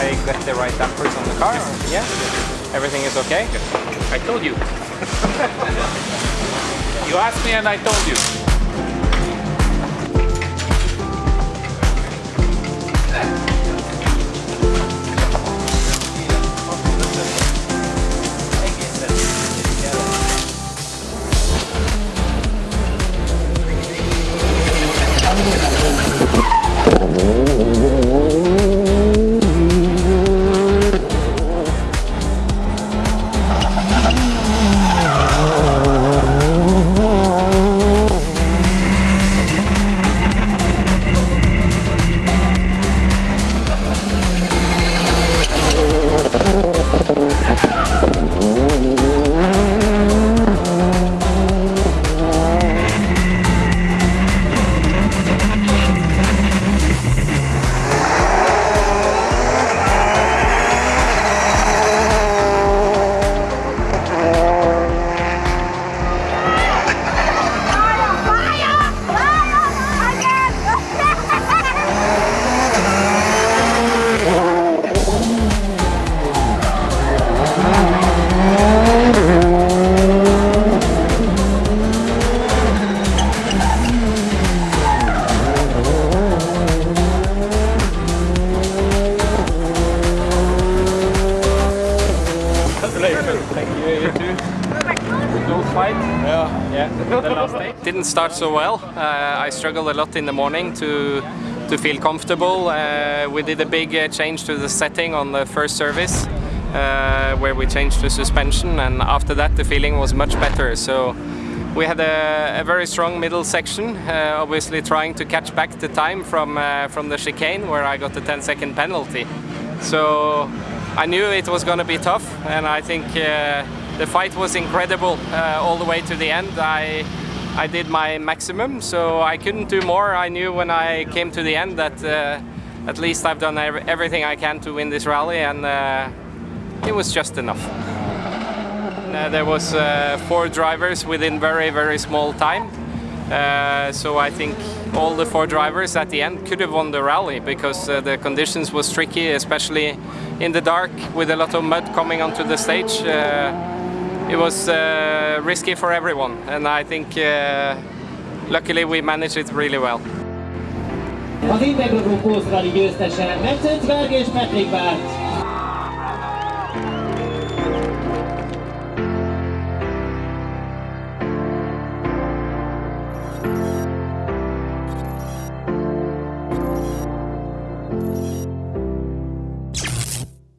the right dampers on the car? Oh. Yeah? Everything is okay? I told you. you asked me and I told you. Thank you, you too. Fight. Yeah. Yeah. The last day didn't start so well. Uh, I struggled a lot in the morning to to feel comfortable. Uh, we did a big uh, change to the setting on the first service, uh, where we changed the suspension, and after that the feeling was much better. So. We had a, a very strong middle section, uh, obviously trying to catch back the time from uh, from the chicane where I got the 10 second penalty. So I knew it was going to be tough and I think uh, the fight was incredible uh, all the way to the end. I, I did my maximum so I couldn't do more. I knew when I came to the end that uh, at least I've done everything I can to win this rally and uh, it was just enough. Uh, there was uh, four drivers within very very small time so I think all the four drivers at the end could have won the rally because the conditions was tricky especially in the dark with a lot of mud coming onto the stage. Uh, it was uh, risky for everyone and I think uh, luckily we managed it really well. Az Integrogó Rally győztese Metszent Vergés Petrik Bárt.